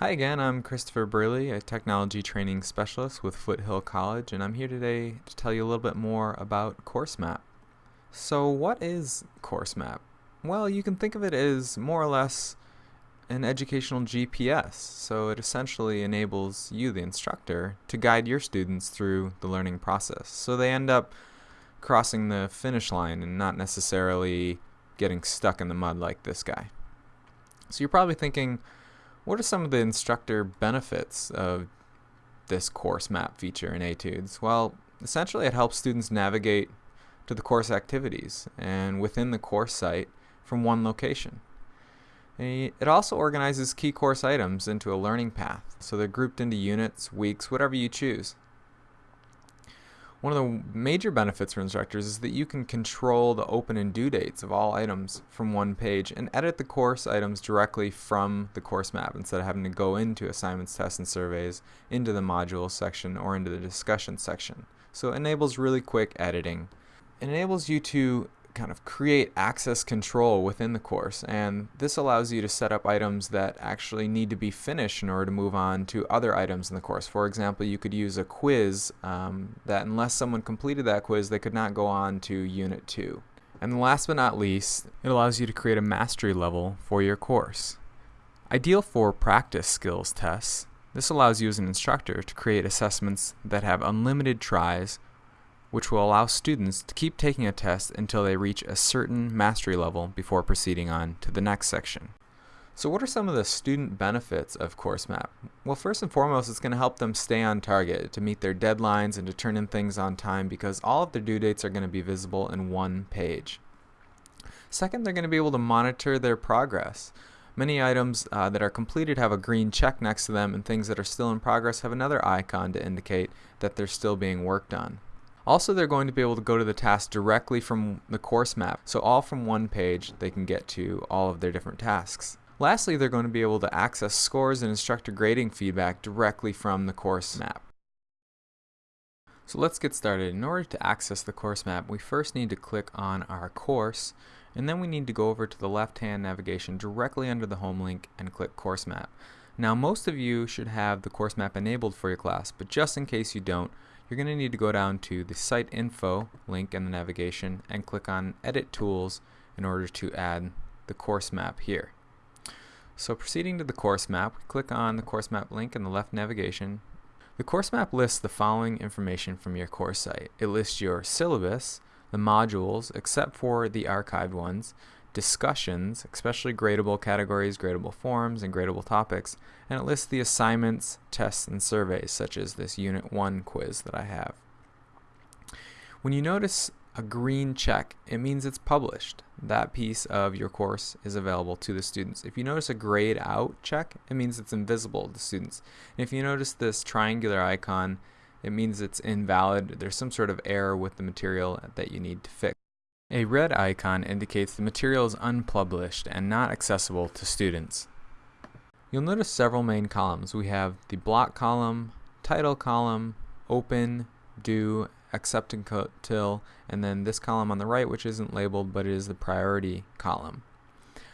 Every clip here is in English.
Hi again, I'm Christopher Burley, a technology training specialist with Foothill College, and I'm here today to tell you a little bit more about CourseMap. So, what is CourseMap? Well, you can think of it as more or less an educational GPS. So, it essentially enables you, the instructor, to guide your students through the learning process. So, they end up crossing the finish line and not necessarily getting stuck in the mud like this guy. So, you're probably thinking, what are some of the instructor benefits of this course map feature in Etudes? Well, essentially it helps students navigate to the course activities and within the course site from one location. It also organizes key course items into a learning path, so they're grouped into units, weeks, whatever you choose. One of the major benefits for instructors is that you can control the open and due dates of all items from one page and edit the course items directly from the course map instead of having to go into assignments, tests, and surveys, into the modules section, or into the discussion section. So it enables really quick editing. It enables you to kind of create access control within the course and this allows you to set up items that actually need to be finished in order to move on to other items in the course. For example, you could use a quiz um, that unless someone completed that quiz they could not go on to Unit 2. And last but not least, it allows you to create a mastery level for your course. Ideal for practice skills tests, this allows you as an instructor to create assessments that have unlimited tries which will allow students to keep taking a test until they reach a certain mastery level before proceeding on to the next section. So what are some of the student benefits of CourseMap? Well, first and foremost, it's going to help them stay on target, to meet their deadlines and to turn in things on time because all of their due dates are going to be visible in one page. Second, they're going to be able to monitor their progress. Many items uh, that are completed have a green check next to them and things that are still in progress have another icon to indicate that they're still being worked on. Also, they're going to be able to go to the task directly from the course map. So all from one page, they can get to all of their different tasks. Lastly, they're going to be able to access scores and instructor grading feedback directly from the course map. So let's get started. In order to access the course map, we first need to click on our course, and then we need to go over to the left-hand navigation directly under the home link and click course map. Now most of you should have the course map enabled for your class, but just in case you don't, you're going to need to go down to the site info link in the navigation and click on edit tools in order to add the course map here. So proceeding to the course map, click on the course map link in the left navigation. The course map lists the following information from your course site. It lists your syllabus, the modules, except for the archived ones, discussions, especially gradable categories, gradable forms, and gradable topics, and it lists the assignments, tests, and surveys, such as this Unit 1 quiz that I have. When you notice a green check, it means it's published. That piece of your course is available to the students. If you notice a grayed out check, it means it's invisible to students. And if you notice this triangular icon, it means it's invalid. There's some sort of error with the material that you need to fix. A red icon indicates the material is unpublished and not accessible to students. You'll notice several main columns. We have the block column, title column, open, due, accept until, and then this column on the right which isn't labeled but it is the priority column.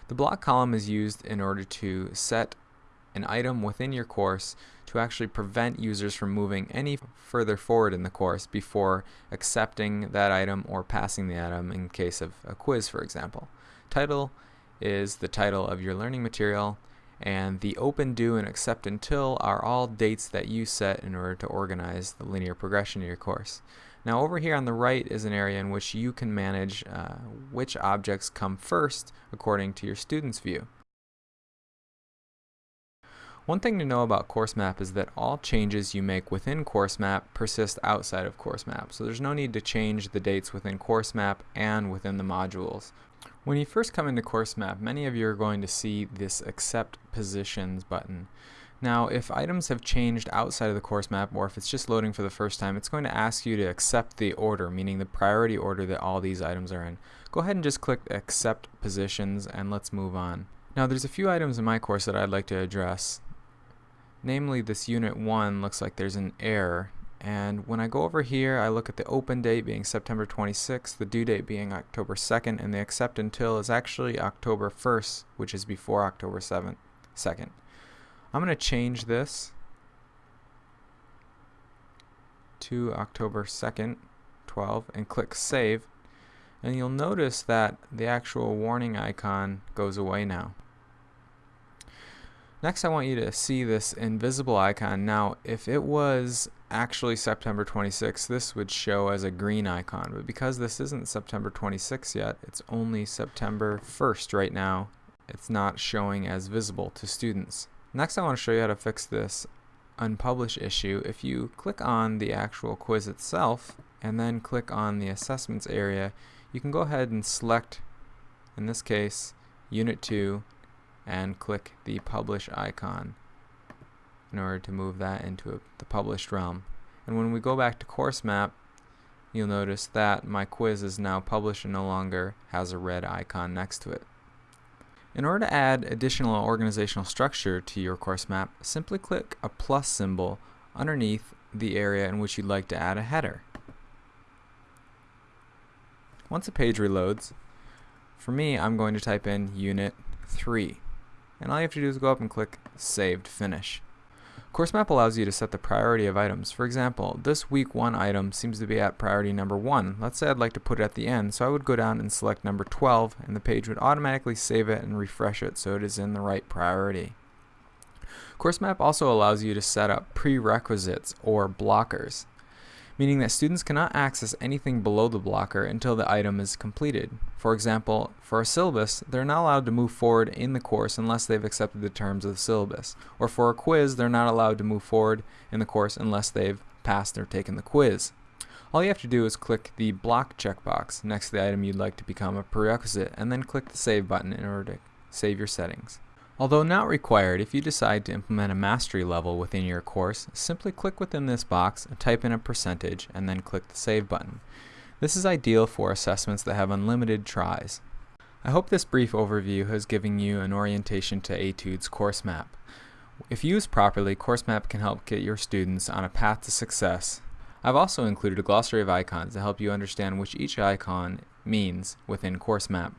The block column is used in order to set an item within your course to actually prevent users from moving any further forward in the course before accepting that item or passing the item in case of a quiz, for example. Title is the title of your learning material, and the open, due, and accept until are all dates that you set in order to organize the linear progression of your course. Now over here on the right is an area in which you can manage uh, which objects come first according to your student's view. One thing to know about CourseMap is that all changes you make within CourseMap persist outside of CourseMap, so there's no need to change the dates within CourseMap and within the modules. When you first come into CourseMap, many of you are going to see this Accept Positions button. Now, if items have changed outside of the course map, or if it's just loading for the first time, it's going to ask you to accept the order, meaning the priority order that all these items are in. Go ahead and just click Accept Positions, and let's move on. Now, there's a few items in my course that I'd like to address. Namely, this unit 1 looks like there's an error. And when I go over here, I look at the open date being September 26th, the due date being October 2nd, and the accept until is actually October 1st, which is before October 7th, 2nd. I'm going to change this to October 2nd, 12, and click Save. And you'll notice that the actual warning icon goes away now. Next, I want you to see this invisible icon. Now, if it was actually September 26th, this would show as a green icon. But because this isn't September 26th yet, it's only September 1st right now, it's not showing as visible to students. Next, I want to show you how to fix this unpublished issue. If you click on the actual quiz itself and then click on the assessments area, you can go ahead and select, in this case, Unit 2 and click the publish icon in order to move that into a, the published realm. And when we go back to course map, you'll notice that my quiz is now published and no longer has a red icon next to it. In order to add additional organizational structure to your course map, simply click a plus symbol underneath the area in which you'd like to add a header. Once a page reloads, for me, I'm going to type in Unit 3 and all you have to do is go up and click Save finish. Course Map allows you to set the priority of items. For example, this week 1 item seems to be at priority number 1. Let's say I'd like to put it at the end, so I would go down and select number 12, and the page would automatically save it and refresh it so it is in the right priority. Course Map also allows you to set up prerequisites or blockers meaning that students cannot access anything below the blocker until the item is completed. For example, for a syllabus, they're not allowed to move forward in the course unless they've accepted the terms of the syllabus. Or for a quiz, they're not allowed to move forward in the course unless they've passed or taken the quiz. All you have to do is click the block checkbox next to the item you'd like to become a prerequisite and then click the save button in order to save your settings. Although not required, if you decide to implement a mastery level within your course, simply click within this box, type in a percentage, and then click the Save button. This is ideal for assessments that have unlimited tries. I hope this brief overview has given you an orientation to Etude's course map. If used properly, course map can help get your students on a path to success. I've also included a glossary of icons to help you understand which each icon means within course map.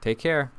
Take care!